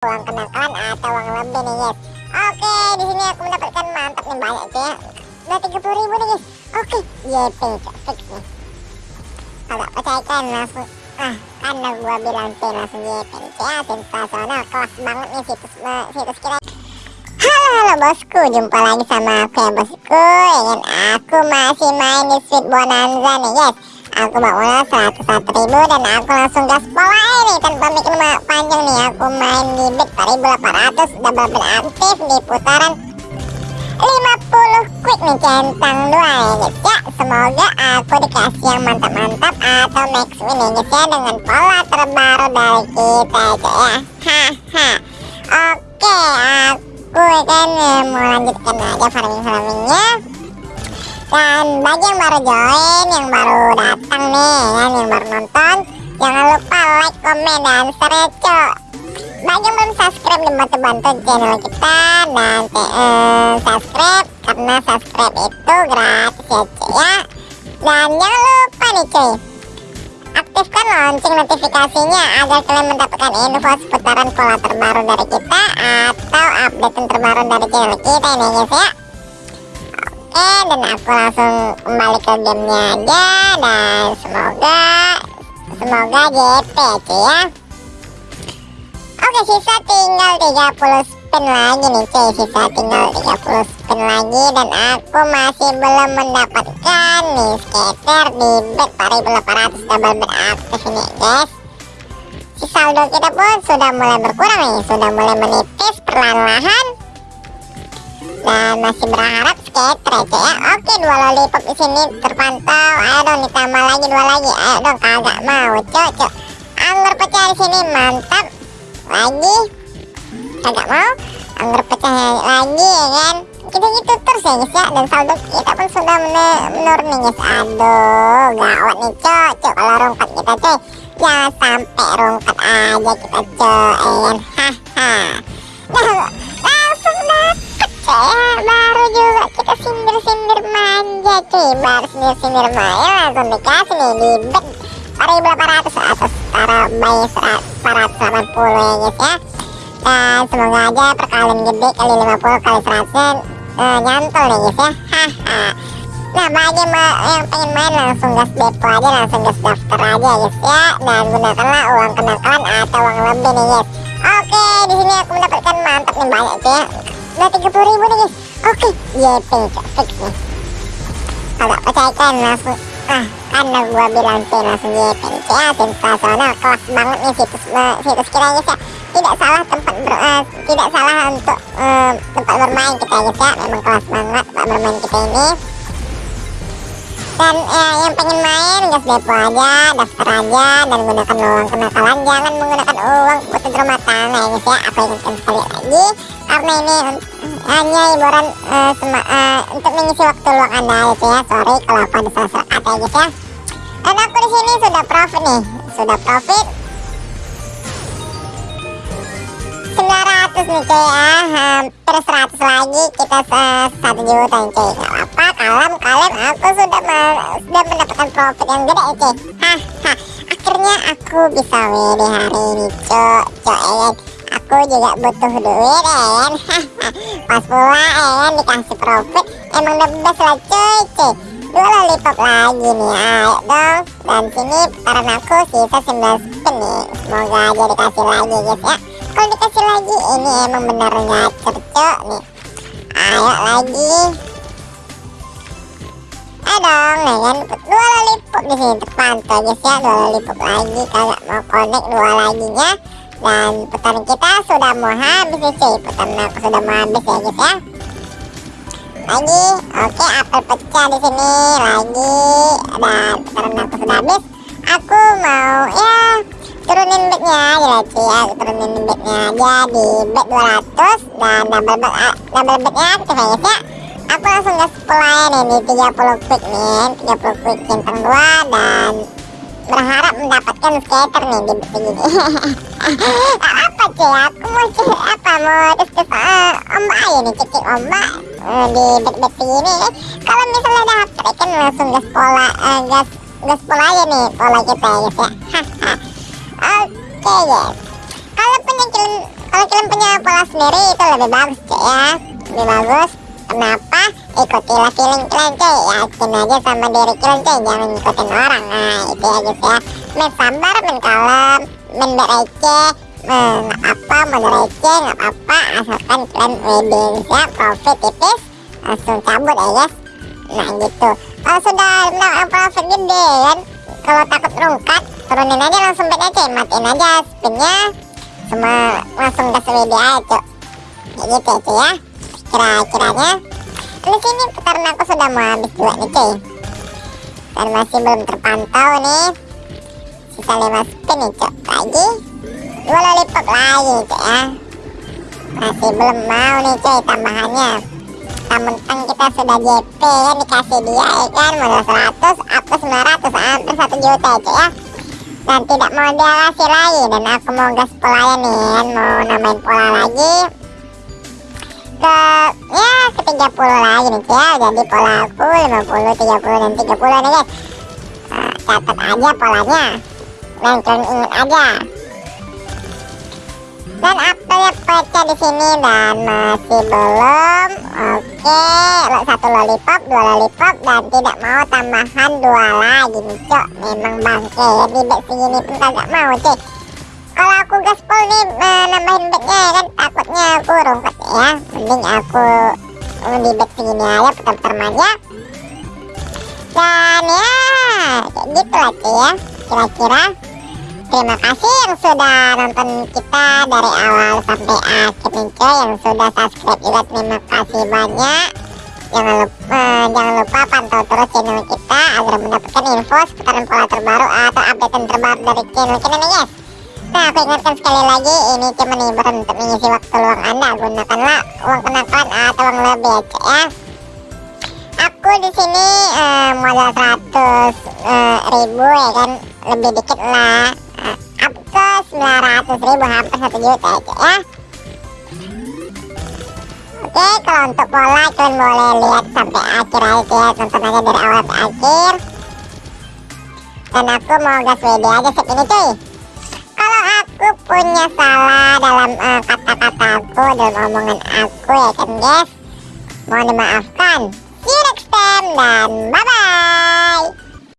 uang kenakalan atau uang lebih nih guys oke di sini aku mendapatkan mantap nih banyak cuy ya. Udah 30 ribu nih guys. Oke. YP fix nih. Kalau percaya kan langsung. Ah karena gua bilang cuy langsung YP nih cuy ya. Sensasional kelas banget nih situs situs kita Halo halo bosku, jumpa lagi sama aku ya bosku. Ingin aku masih main di Sweet Bonanza nih guys Aku bawa modal 101 ribu dan aku langsung gaspol ini. Tanpa mikir panjang nih aku main di bet 4800 Double bet aktif di putaran 50 quick nih centang dua ya guys ya. Semoga aku dikasih yang mantap-mantap atau max win ya guys ya Dengan pola terbaru dari kita ya. Haha. Oke aku kan mau lanjutkan aja farming-farmingnya dan bagi yang baru join yang baru datang nih kan yang baru nonton. Jangan lupa like komen dan share cok. Bagi yang belum subscribe dibantu-bantu channel kita dan uh, subscribe karena subscribe itu gratis ya cuy ya. Dan jangan lupa nih cuy aktifkan lonceng notifikasinya agar kalian mendapatkan info seputaran pola terbaru dari kita atau update terbaru dari channel kita ini ya oke dan aku langsung kembali ke gamenya aja dan semoga semoga JP cuy ya. Oke sisa tinggal 30 spin lagi nih cuy. Sisa tinggal 30 spin lagi dan aku masih belum mendapatkan nih skater di bet 4800 double bet aktif ini guys. Si saldo kita pun sudah mulai berkurang nih sudah mulai menipis perlahan-lahan. Dan masih berharap skater aja ya. Oke dua lollipop di sini terpantau. Ayo dong ditambah lagi dua lagi. Ayo dong kagak mau cok cok. Anggur pecah di sini mantap. Lagi. Agak mau. Anggur pecah lagi ya kan? Kita gitu terus ya guys ya. Dan saldo kita pun sudah menurun guys. Aduh gawat nih cok cok. Kalau rongkat kita coy jangan sampai rongkat aja kita coy ya kan? Haha nah, dapet coy ya baru juga kita sindir-sindir manja cuy baru sindir-sindir manja langsung dikasih nih di bet 4800 atau setara bayi 480 ya guys ya dan semoga aja perkalian gede kali 50 kali 100 uh, nyantol nih guys ya haha nah bagi yang pengen main langsung gas depo aja langsung gas daftar aja guys ya dan gunakanlah uang kenakalan atau uang lebih nih guys oke di sini aku mendapatkan mantap nih banyak cuy udah 30 ribu nih guys. Oke. YP fix nih. Kalau percaya kan langsung. Ah karena gua bilang cuy langsung YP nih ya sensasional kelas banget nih situs situs kita guys ya tidak salah tempat ber, uh, tidak salah untuk uh, tempat bermain kita guys ya memang kelas banget tempat bermain kita ini. Dan uh, yang pengen main gas depo aja daftar aja dan gunakan uang kenakalan. Jangan menggunakan uang buat rumah tangga ya guys ya aku ingatkan sekali lagi karena ini hanya hiburan uh, uh, untuk mengisi waktu luang anda gitu ya. Sorry kalau aku ada salah-salah kata ya ya. Dan aku di sini sudah profit nih. Sudah profit. 900 nih cuy ya. Hampir 100 lagi. Kita satu juta nih cuy. Gak apa kalem kalem. Aku sudah sudah mendapatkan profit yang gede cuy. Haha akhirnya aku bisa win di hari ini cuy. Cuy ya aku juga butuh duit ya kan pas pula ya kan dikasih profit. Emang the best lah cuy cuy. Dua lollipop lagi nih ayo dong. Dan sini putaran aku sisa 19 spin nih. Semoga aja dikasih lagi guys ya. Kalau dikasih lagi ini emang benar ngacur cok nih. Ayo lagi. Dong ya kan. Dua lollipop di sini terpantau guys ya. Dua lollipop lagi kagak mau connect dua laginya dan putaran kita sudah mau habis nih cuy. Putaran aku sudah mau habis ya guys ya. Lagi oke apel pecah di sini. Lagi dan putaran aku sudah habis. Aku mau ya turunin bednya lah cuy ya. Turunin bednya aja di bed 200 dan double bed double bednya aktif ya guys ya. Aku langsung gas play nih di 30 quick nih 30 quick centang 2 dan berharap mendapatkan skater nih di bet segini apa cuy aku mau apa? Mau diskus uh, ombak aja nih cekik ombak uh, di bet-bet segini kalau misalnya dapet kan langsung gas pola uh, gas gas pola aja nih pola kita ya ya Oke okay, guys, kalaupun yang kalian kalau kalian punya pola sendiri itu lebih bagus cuy ya. Lebih bagus. Kenapa ikutilah feeling kalian cuy yakin aja sama diri kalian cuy jangan ngikutin orang. Nah itu ya guys ya. Main sabar main kalem main berece main apa mau receh nggak apa-apa. Asalkan kalian wedding ya profit tipis langsung cabut ya guys nah gitu. Kalau sudah menang profit gede kan kalau takut rungkat turunin aja langsung bed aja matiin aja spinnya. Semua langsung gas WD aja cok kayak gitu ya cuy ya kira-kiranya di sini putaran aku sudah mau habis juga nih cuy. Dan masih belum terpantau nih. Sisa 5 spin nih cok. Lagi. Dua lollipop lagi cok ya. Masih belum mau nih cuy tambahannya. Mentang kita sudah JP kan dikasih dia ya kan? Modal 100 up ke 900 hampir 1 juta ya cuy ya. Dan tidak mau dia kasih lagi. Dan aku mau gas pola nih kan mau namain pola lagi ke ya ke 30 lagi nih ya jadi pola aku 50 30 dan 30 nih guys. Nah, catat aja polanya. Dan kalian ingat aja. Dan update pecah di sini dan masih belum. Oke satu lollipop dua lollipop dan tidak mau tambahan dua lagi nih cok. Memang bangke ya bed segini pun kagak mau cuy kalau aku gaspol nih nambahin bednya ya kan? Takutnya aku rungkat ya. Mending aku di bed segini aja putar-putar manja. Dan ya gitu lah cuy ya. Kira-kira terima kasih yang sudah nonton kita dari awal sampai akhir nih cuy yang sudah subscribe juga terima kasih banyak. Jangan lupa eh, jangan lupa pantau terus channel kita agar mendapatkan info seputaran pola terbaru atau update terbaru dari channel kita nih guys Nah, aku ingatkan sekali lagi, ini cuma hiburan untuk mengisi waktu luang Anda. Gunakanlah uang kenakalan atau uang lebih aja ya. Aku di sini uh, modal 100 uh, ribu ya kan, lebih dikit lah. Uh, up ke 900 ribu, hampir 1 juta aja ya. Oke, kalau untuk pola kalian boleh lihat sampai akhir aja ya, tonton aja dari awal sampai akhir. Dan aku mau gas WD aja set ini cuy punya salah dalam uh, kata-kataku dalam omongan aku ya kan guys? Mohon dimaafkan. See you next time dan bye bye